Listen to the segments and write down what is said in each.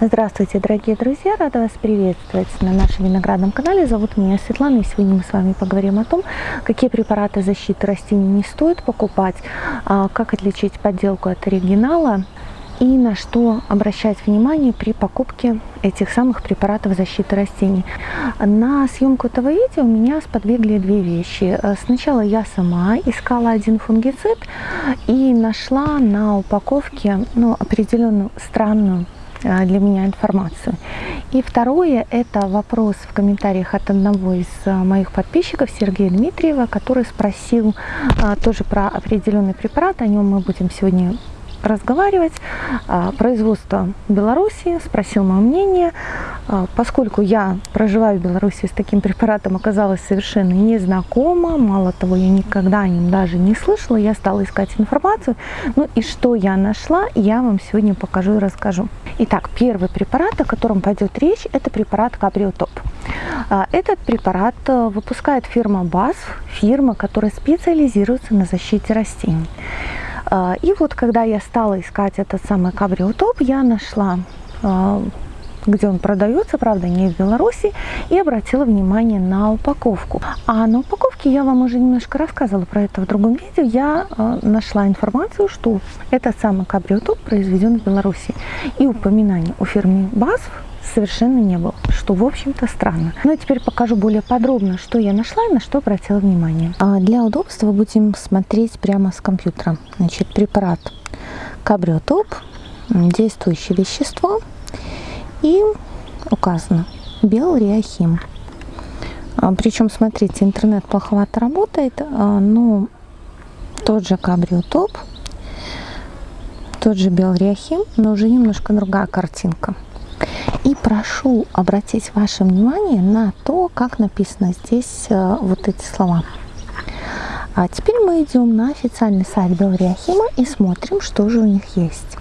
Здравствуйте, дорогие друзья! Рада вас приветствовать на нашем виноградном канале. Зовут меня Светлана, и сегодня мы с вами поговорим о том, какие препараты защиты растений не стоит покупать, а как отличить подделку от оригинала и на что обращать внимание при покупке этих самых препаратов защиты растений. На съемку этого видео меня сподвигли две вещи. Сначала я сама искала один фунгицид и нашла на упаковке ну, определенную странную для меня информацию. И второе, это вопрос в комментариях от одного из а, моих подписчиков, Сергея Дмитриева, который спросил а, тоже про определенный препарат, о нем мы будем сегодня разговаривать. А, производство Беларуси, спросил мое мнение. А, поскольку я проживаю в Беларуси с таким препаратом, оказалась совершенно незнакома. Мало того, я никогда о нем даже не слышала. Я стала искать информацию. Ну и что я нашла, я вам сегодня покажу и расскажу. Итак, первый препарат, о котором пойдет речь, это препарат Кабриотоп. А, этот препарат э, выпускает фирма БАСФ, фирма, которая специализируется на защите растений. А, и вот когда я стала искать этот самый кабриотоп, я нашла где он продается, правда, не в Беларуси, и обратила внимание на упаковку. А на упаковке я вам уже немножко рассказывала про это в другом видео. Я э, нашла информацию, что этот самый кабриотоп произведен в Беларуси. И упоминание о фирме BASF совершенно не было, что, в общем-то, странно. Ну и теперь покажу более подробно, что я нашла и на что обратила внимание. А для удобства будем смотреть прямо с компьютера. Значит, препарат Кабриотоп, действующее вещество, и указано Белриахим. А, Причем, смотрите, интернет плоховато работает, а, но тот же Кабриотоп, тот же Белриахим, но уже немножко другая картинка. И прошу обратить ваше внимание на то, как написано здесь э, вот эти слова. А теперь мы идем на официальный сайт Белриахима и смотрим, что же у них есть.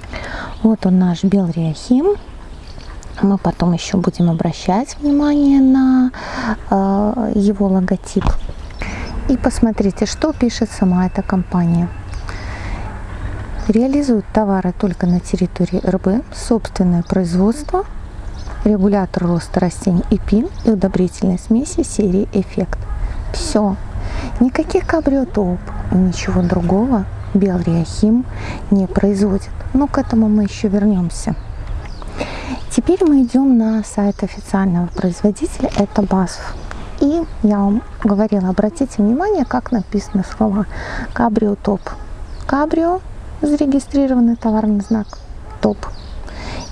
Вот он наш Белриахим. Мы потом еще будем обращать внимание на э, его логотип. И посмотрите, что пишет сама эта компания. Реализует товары только на территории РБ, собственное производство – регулятор роста растений ИПИН и удобрительной смеси серии Эффект. Все. Никаких кабриотоп ничего другого Белриахим не производит. Но к этому мы еще вернемся. Теперь мы идем на сайт официального производителя, это БАСФ. И я вам говорила, обратите внимание, как написано слова кабриотоп. Кабрио, зарегистрированный товарный знак, топ.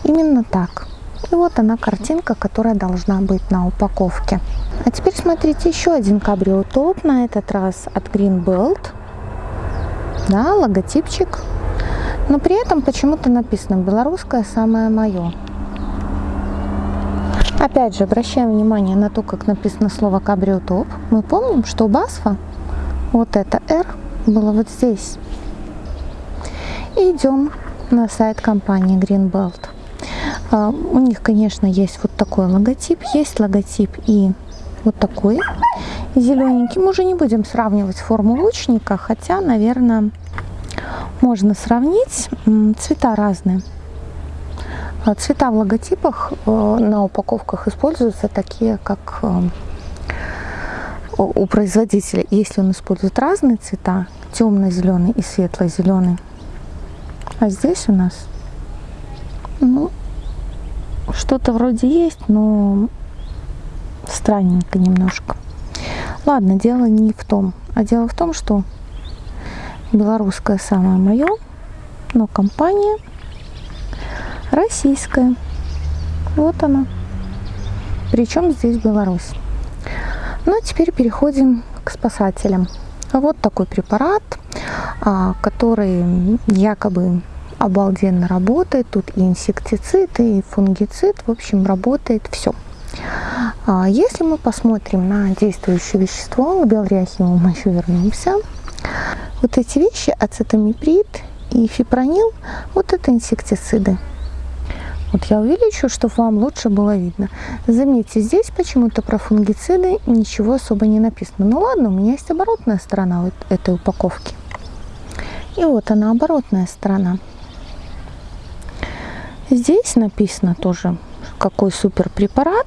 Именно так. И вот она картинка, которая должна быть на упаковке. А теперь смотрите еще один кабрио топ, на этот раз от Greenbelt. Да, логотипчик. Но при этом почему-то написано «Белорусское самое мое». Опять же, обращаем внимание на то, как написано слово кабрио топ. Мы помним, что Басфа вот это R было вот здесь. И идем на сайт компании Greenbelt. А, у них, конечно, есть вот такой логотип, есть логотип и вот такой зелененький. Мы уже не будем сравнивать форму лучника, хотя, наверное, можно сравнить. Цвета разные. А, цвета в логотипах э, на упаковках используются такие, как э, у производителя. Если он использует разные цвета, темный зеленый и светлый зеленый, а здесь у нас ну, что-то вроде есть, но странненько немножко. Ладно, дело не в том. А дело в том, что белорусское самое мое, но компания российская. Вот она. Причем здесь Беларусь. Ну, а теперь переходим к спасателям. Вот такой препарат, а, который якобы обалденно работает. Тут и инсектицид, и фунгицид. В общем, работает все. А если мы посмотрим на действующее вещество, к белриахиму мы еще вернемся. Вот эти вещи, ацетамиприд и фипронил, вот это инсектициды. Вот я увеличу, чтобы вам лучше было видно. Заметьте, здесь почему-то про фунгициды ничего особо не написано. Ну ладно, у меня есть оборотная сторона вот этой упаковки. И вот она, оборотная сторона. Здесь написано тоже, какой супер препарат,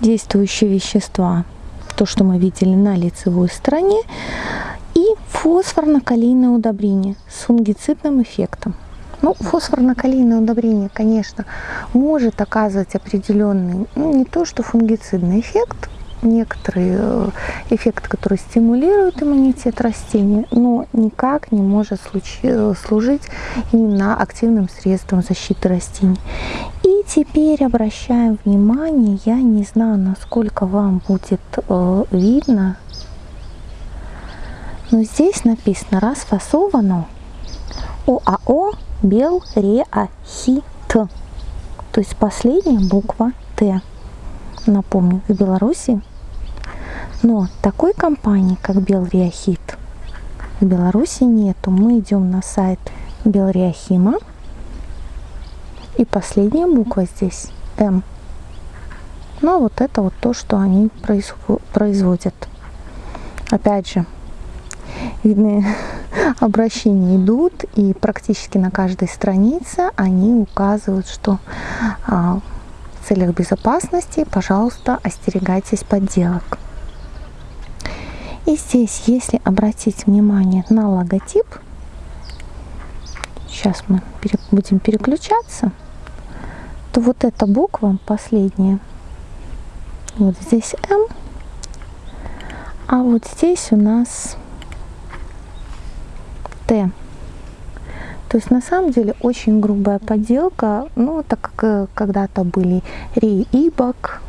действующие вещества, то, что мы видели на лицевой стороне, и фосфорно-калийное удобрение с фунгицидным эффектом. Ну, фосфорно-калийное удобрение, конечно, может оказывать определенный, ну, не то что фунгицидный эффект, некоторый э, эффект, который стимулирует иммунитет растения, но никак не может э, служить именно активным средством защиты растений. И теперь обращаем внимание, я не знаю, насколько вам будет э, видно, но здесь написано расфасовано ОАО Белреахит. То есть последняя буква Т. Напомню, в Беларуси. Но такой компании, как Белреахит, в Беларуси нету. Мы идем на сайт Белреахима. И последняя буква здесь М. Ну, а вот это вот то, что они производят. Опять же, видны обращения идут, и практически на каждой странице они указывают, что а, в целях безопасности, пожалуйста, остерегайтесь подделок. И здесь, если обратить внимание на логотип, сейчас мы будем переключаться, то вот эта буква последняя, вот здесь М, а вот здесь у нас Т. То есть на самом деле очень грубая подделка, ну так как э, когда-то были Ри Ибак,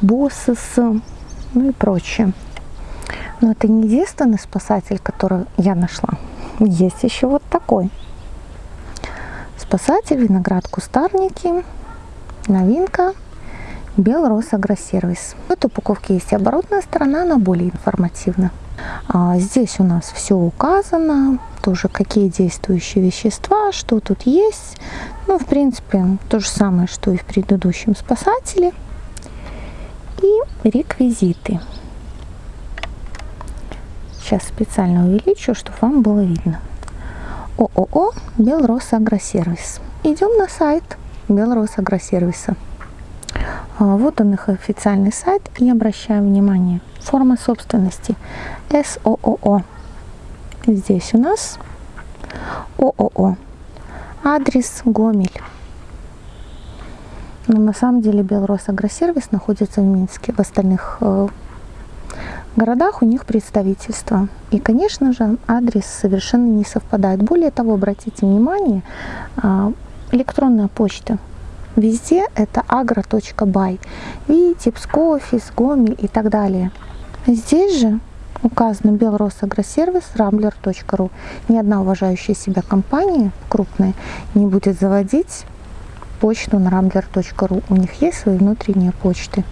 Боссес, ну и прочее. Но это не единственный спасатель, который я нашла. Есть еще вот такой. Спасатель, виноград кустарники, новинка, Белрос Агросервис. В этой упаковке есть оборотная сторона, она более информативна. А здесь у нас все указано, тоже какие действующие вещества, что тут есть. Ну, в принципе, то же самое, что и в предыдущем спасателе. И реквизиты. Сейчас специально увеличу, чтобы вам было видно. ООО Белрос Агросервис. Идем на сайт Белрос Агросервиса. А, вот он их официальный сайт и обращаем внимание. Форма собственности СООО. Здесь у нас ООО. Адрес Гомель. Но на самом деле Белрос Агросервис находится в Минске. В остальных э, городах у них представительство. И, конечно же, адрес совершенно не совпадает. Более того, обратите внимание, а, электронная почта – Везде это agro.by. Видите, Пскофис, Гомель и так далее. Здесь же указано Белросагросервис, rambler.ru. Ни одна уважающая себя компания крупная не будет заводить почту на rambler.ru. У них есть свои внутренние почты.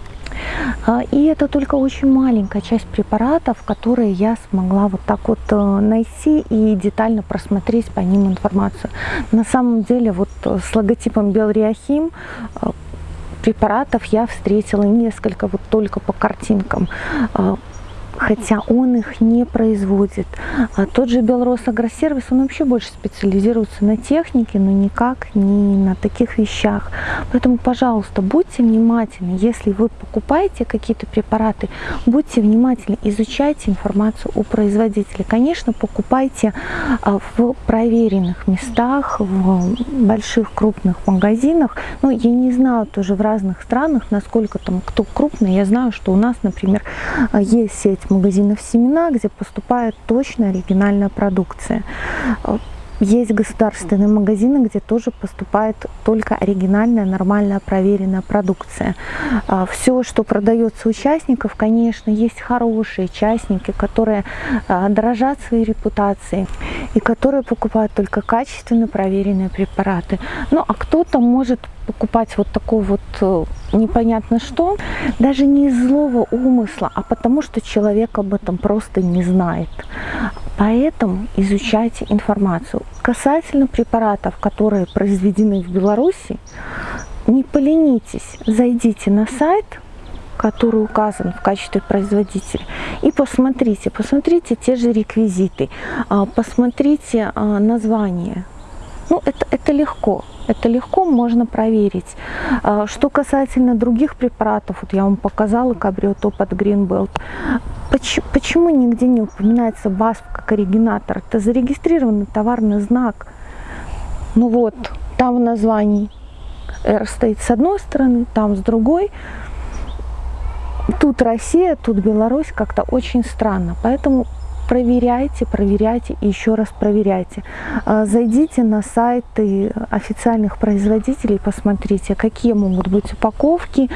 А, и это только очень маленькая часть препаратов, которые я смогла вот так вот э, найти и детально просмотреть по ним информацию. На самом деле вот э, с логотипом Белриахим э, препаратов я встретила несколько вот только по картинкам хотя он их не производит. А тот же Белрос Агросервис, он вообще больше специализируется на технике, но никак не на таких вещах. Поэтому, пожалуйста, будьте внимательны, если вы покупаете какие-то препараты, будьте внимательны, изучайте информацию у производителя. Конечно, покупайте а, в проверенных местах, в больших крупных магазинах. Но я не знаю тоже в разных странах, насколько там кто крупный. Я знаю, что у нас, например, есть сеть магазинов семена, где поступает точно оригинальная продукция. Есть государственные магазины, где тоже поступает только оригинальная, нормальная, проверенная продукция. А, Все, что продается участников, конечно, есть хорошие участники, которые а, дорожат своей репутацией и которые покупают только качественно проверенные препараты. Ну, а кто-то может покупать вот такой вот э, непонятно что, даже не из злого умысла, а потому что человек об этом просто не знает. Поэтому изучайте информацию. Касательно препаратов, которые произведены в Беларуси, не поленитесь, зайдите на сайт, который указан в качестве производителя. И посмотрите, посмотрите те же реквизиты, а, посмотрите а, название ну, это, это легко. Это легко можно проверить. А, что касательно других препаратов, вот я вам показала кабриотоп от Greenbelt. Почему, почему нигде не упоминается БАСФ как оригинатор? Это зарегистрированный товарный знак. Ну вот, там в названии R стоит с одной стороны, там с другой. Тут Россия, тут Беларусь как-то очень странно. Поэтому проверяйте, проверяйте и еще раз проверяйте. А, зайдите на сайты официальных производителей, посмотрите, какие могут быть упаковки,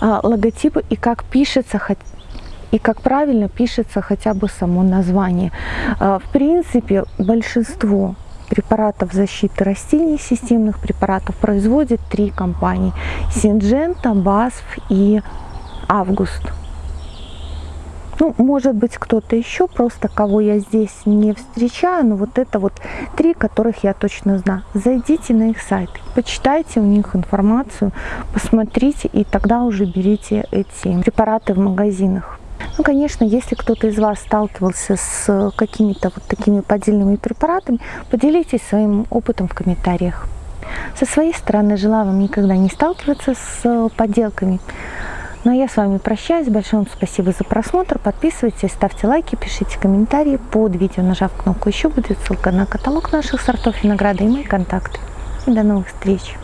а, логотипы и как пишется и как правильно пишется хотя бы само название. А, в принципе, большинство препаратов защиты растений, системных препаратов производят три компании. Синджента, Басф и Август. Ну, может быть, кто-то еще, просто кого я здесь не встречаю, но вот это вот три, которых я точно знаю. Зайдите на их сайт, почитайте у них информацию, посмотрите, и тогда уже берите эти препараты в магазинах. Ну, конечно, если кто-то из вас сталкивался с какими-то вот такими поддельными препаратами, поделитесь своим опытом в комментариях. Со своей стороны желаю вам никогда не сталкиваться с подделками. Ну а я с вами прощаюсь. Большое вам спасибо за просмотр. Подписывайтесь, ставьте лайки, пишите комментарии под видео, нажав кнопку «Еще» будет ссылка на каталог наших сортов винограда и мои контакты. И до новых встреч!